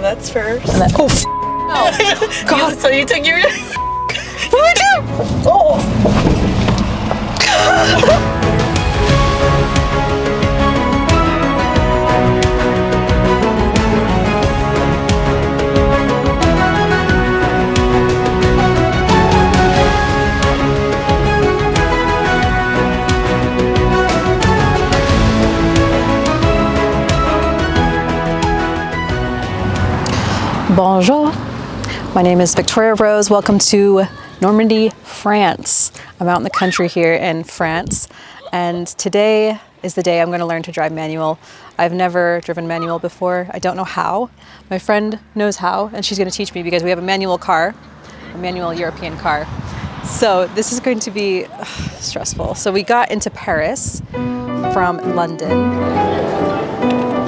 So that's first. And then, oh, f- no. God, so you took your. what do I do? Oh. Bonjour. My name is Victoria Rose. Welcome to Normandy, France. I'm out in the country here in France, and today is the day I'm going to learn to drive manual. I've never driven manual before. I don't know how. My friend knows how, and she's going to teach me because we have a manual car, a manual European car. So this is going to be ugh, stressful. So we got into Paris from London.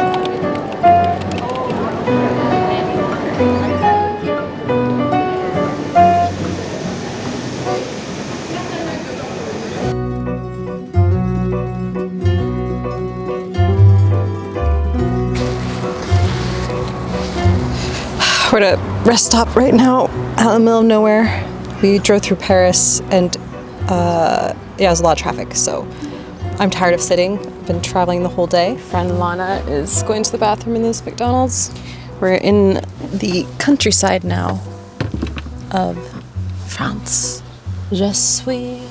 We're at a rest stop right now, out in the middle of nowhere. We drove through Paris and uh, yeah, there's a lot of traffic, so I'm tired of sitting. I've been traveling the whole day. Friend Lana is going to the bathroom in this McDonald's. We're in the countryside now of France. Je suis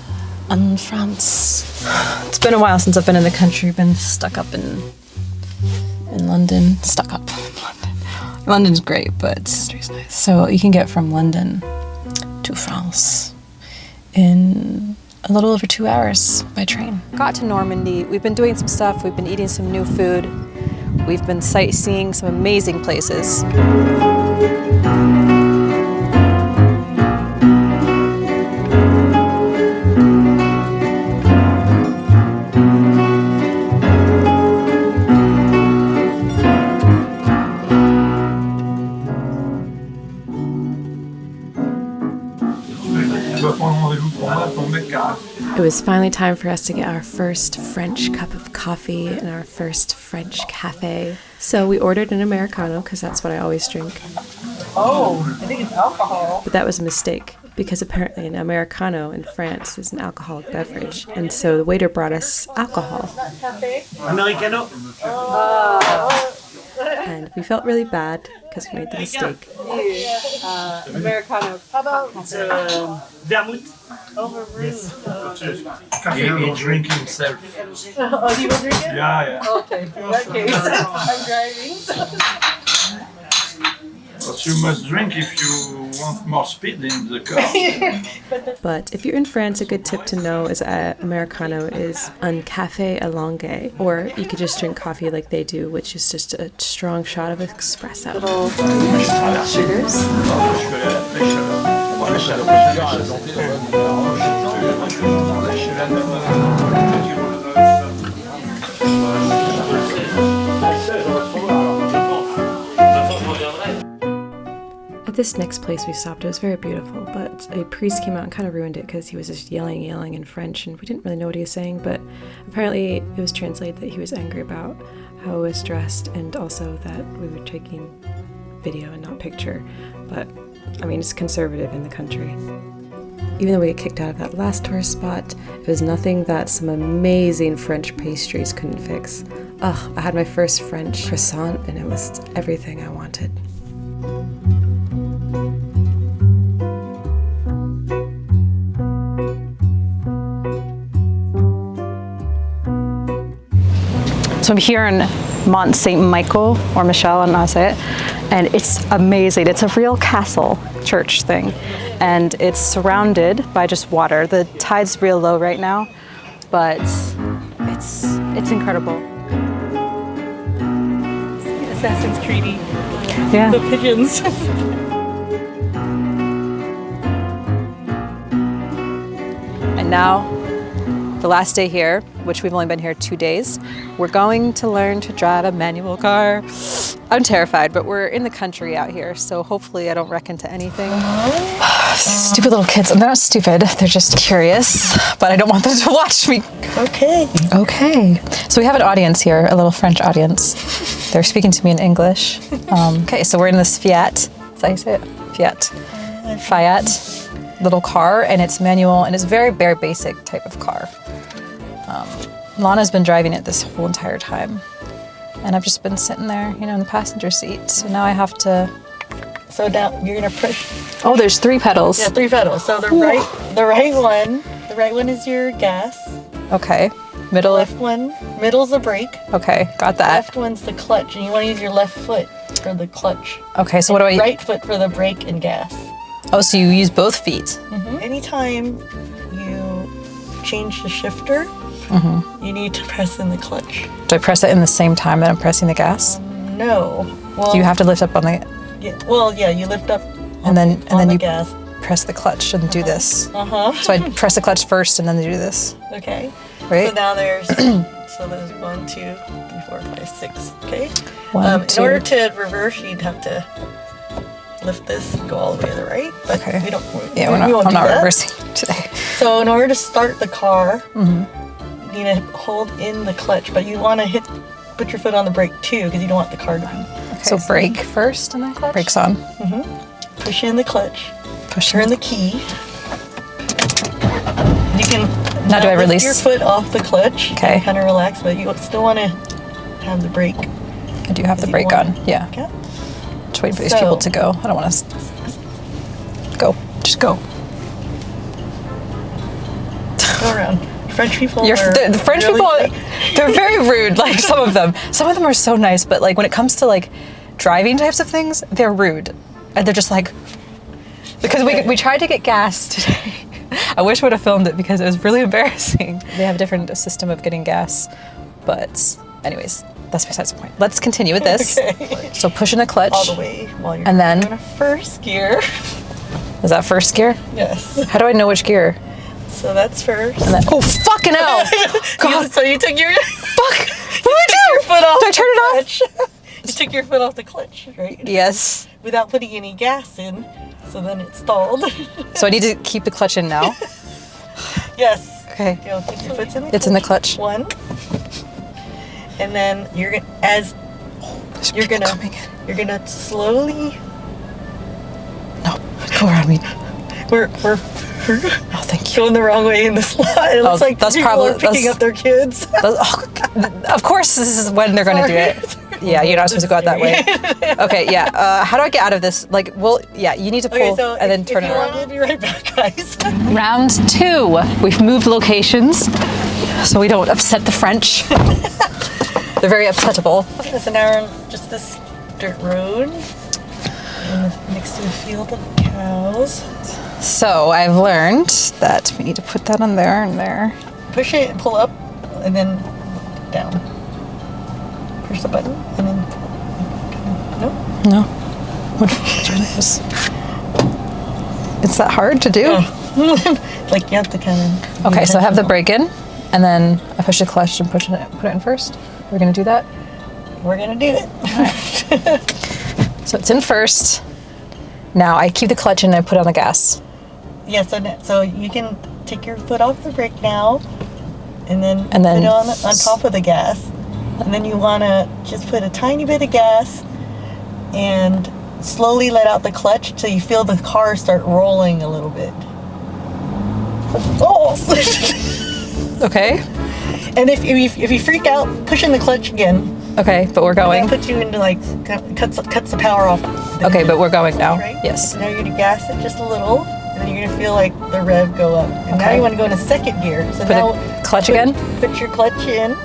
en France. It's been a while since I've been in the country, been stuck up in in London. Stuck up. London's great, but nice. so you can get from London to France in a little over two hours by train. Got to Normandy. We've been doing some stuff. We've been eating some new food. We've been sightseeing some amazing places. It was finally time for us to get our first French cup of coffee in our first French cafe. So we ordered an Americano because that's what I always drink. Oh, I think it's alcohol. But that was a mistake because apparently an Americano in France is an alcoholic beverage. And so the waiter brought us alcohol. Americano. And we felt really bad because we made the mistake. Uh, Americano. How about It's uh, vermouth. He, he drink himself. Oh, do you want to drink it? Yeah, yeah. Okay, in that case, I'm driving. But you must drink if you want more speed in the car. But if you're in France, a good tip to know is that Americano is un café allongé, or you could just drink coffee like they do, which is just a strong shot of espresso. Sugars. This next place we stopped, it was very beautiful, but a priest came out and kind of ruined it because he was just yelling, yelling in French, and we didn't really know what he was saying. But apparently, it was translated that he was angry about how I was dressed and also that we were taking video and not picture. But I mean, it's conservative in the country. Even though we got kicked out of that last tourist spot, it was nothing that some amazing French pastries couldn't fix. Ugh, I had my first French croissant, and it was everything I wanted. So I'm here in Mont Saint Michael or Michel, I don't know how to say it, and it's amazing. It's a real castle church thing, and it's surrounded by just water. The tide's real low right now, but it's it's incredible. Assassin's Creedy. Yeah. The pigeons. And now the last day here, which we've only been here two days, we're going to learn to drive a manual car. I'm terrified, but we're in the country out here, so hopefully I don't wreck into anything. stupid little kids. They're not stupid, they're just curious, but I don't want them to watch me. Okay. Okay. So we have an audience here, a little French audience. They're speaking to me in English. Um, okay, so we're in this Fiat. Is that how you say it? Fiat. Fiat little car, and it's manual, and it's very, very basic type of car. Um, Lana's been driving it this whole entire time, and I've just been sitting there, you know, in the passenger seat. So now I have to. So now you're gonna push. Oh, there's three pedals. Yeah, three pedals. So the right, the right one, the right one is your gas. Okay. Middle. The Left one, middle's the brake. Okay, got that. Left one's the clutch, and you want to use your left foot for the clutch. Okay, so what do I? Right foot for the brake and gas. Oh, so you use both feet. Anytime you change the shifter, you need to press in the clutch. Do I press it in the same time that I'm pressing the gas? No. Well, Do you have to lift up on the Yeah, well, yeah, you lift up and then and then the you gas. press the clutch and do this. Uh huh. So I press the clutch first and then do this, Okay. right? So now there's so there's one, two, three, four, five, six. Okay. One, um, two. In order to reverse, you'd have to lift this and go all the way to the right. But Okay. we don't. yeah, we, we're not, we won't I'm not that. reversing today. So in order to start the car, Mm-hmm. You need to hold in the clutch, but you want to hit, put your foot on the brake too, because you don't want the car to be. so brake first and then clutch. Brakes on. Mm-hmm. Push in the clutch, Push turn in. the key. You can Now do I release? your foot off the clutch. Okay. Kind of relax, but you still want to have the brake. I do have the brake on. Yeah. Okay. Just waiting for these So- people to go. I don't want to. Go. Just go. Go around. French people. The, the French really- people, they're very rude. Like some of them, some of them are so nice, but like when it comes to like driving types of things, they're rude, and they're just like because we we tried to get gas today. I wish I would have filmed it because it was really embarrassing. They have a different system of getting gas, but anyways, that's besides the point. Let's continue with this. Okay. So pushing the clutch. All the way while you're And then- in first gear. Is that first gear? Yes. How do I know which gear? So that's first. And then, oh fucking hell! God, So you took your fuck! What do I do? your foot off. Do I turn it off? you took your foot off the clutch, right? Yes. Without putting any gas in. So then it stalled. So I need to keep the clutch in now. yes. Okay. You know, keep your foot in the It's in the clutch. One. And then you're gonna as There's you're gonna you're gonna slowly No, go around me. we're we're, we're Oh, thank going the wrong way in the slot. It looks Oh, like that's probably- picking up their kids. Oh, of course, this is when they're going to do it. Yeah, you're not supposed to go out that way. Okay, yeah. Uh, how do I get out of this? Like, well, yeah, you need to pull Okay, so and then if, turn if it around. we'll be right back, guys. Round two. We've moved locations so we don't upset the French. They're very upsettable. so now we're on just this dirt road next to a field of cows. So I've learned that we need to put that on there and there. Push it pull up, and then down. Push the button, and then no. No. What? Just- It's that hard to do? like you have to kind of. Okay, so I have the brake in, and then I push the clutch and push it, put it in first. We're gonna do that. We're gonna do it. So it's in first. Now I keep the clutch in and I put on the gas. Yeah, so so you can take your foot off the brake now, and then And then put it on on top of the gas, and then you want to just put a tiny bit of gas, and slowly let out the clutch till you feel the car start rolling a little bit. Oh! Okay. and if, if you, if you freak out, push in the clutch again. Okay, but we're going. puts you into like cut- cuts cuts the power off. Okay, but we're going now. Right? Yes. Now you're gonna gas it just a little, you're gonna feel like the rev go up. And now you want to go into second gear. So Put now clutch put, again. Put your clutch in.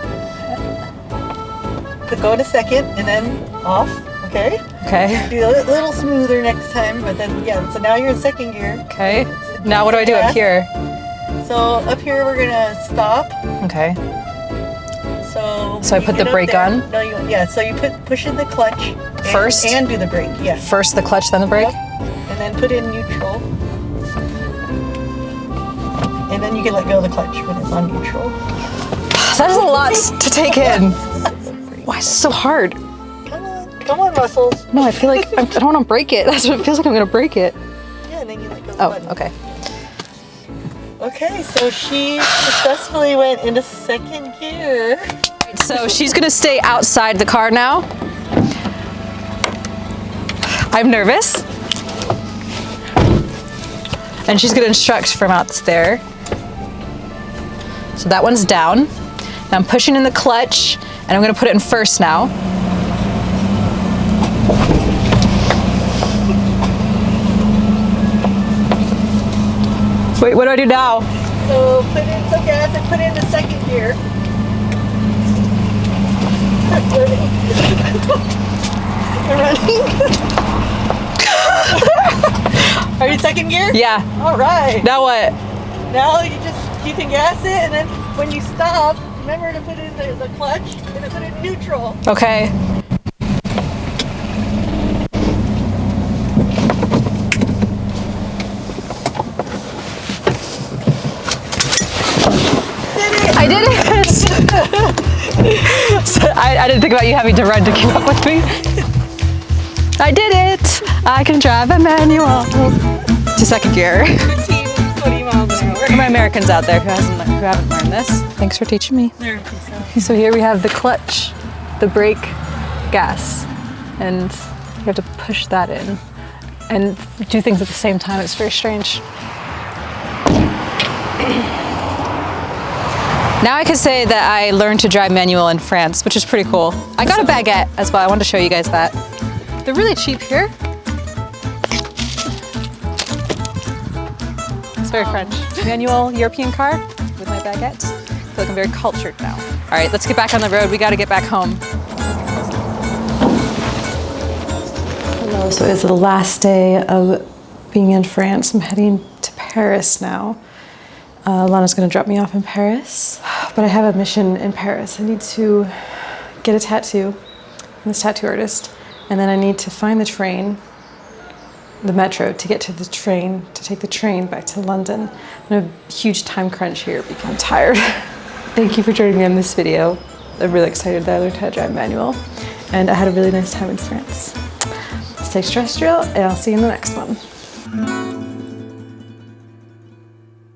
Put go to second and then off. Okay. Okay. Do a little smoother next time, but then yeah. So now you're in second gear. Okay. Now what do I do up here? So up here we're gonna stop. Okay. So So I put the brake there- on? No, you yeah. So you put push in the clutch and, First? and do the brake. Yes. First the clutch, then the brake. Yep. And then put in neutral. And then you can let go of the clutch when it's on neutral. That is a lot to take in. Why is it so hard? Come on, come on, muscles. No, I feel like I don't want to break it. That's what it feels like I'm going to break it. Yeah, and then you let go of the Oh, button. okay. Okay, so she successfully went into second gear. So she's going to stay outside the car now. I'm nervous. And she's going to instruct from out there. So that one's down. Now I'm pushing in the clutch and I'm going to put it in first now. Wait, what do I do now? So put in some gas and put in the second gear. Running. Are you second gear? Yeah. All right. Now what? Now you can gas it, and then when you stop, remember to put in the, the clutch and then put it in neutral. Okay. I did it! So I, I didn't think about you having to run to keep up with me. I did it! I can drive a manual. To second gear. 15, 20 miles an hour. For my Americans out there who, hasn't, who haven't learned this, thanks for teaching me. So here we have the clutch, the brake, gas, and you have to push that in and do things at the same time. It's very strange. Now I could say that I learned to drive manual in France, which is pretty cool. I got a baguette as well. I wanted to show you guys that. They're really cheap here. It's very French. Manual European car with my baguette. I feel like I'm very cultured now. All right, let's get back on the road. We got to get back home. Hello, so it's the last day of being in France. I'm heading to Paris now. Uh, Lana's gonna drop me off in Paris, but I have a mission in Paris. I need to get a tattoo from this tattoo artist, and then I need to find the train, the metro, to get to the train, to take the train back to London. I'm a huge time crunch here because I'm tired. Thank you for joining me on this video. I'm really excited that I learned how to drive manual, and I had a really nice time in France. Stay terrestrial, and I'll see you in the next one.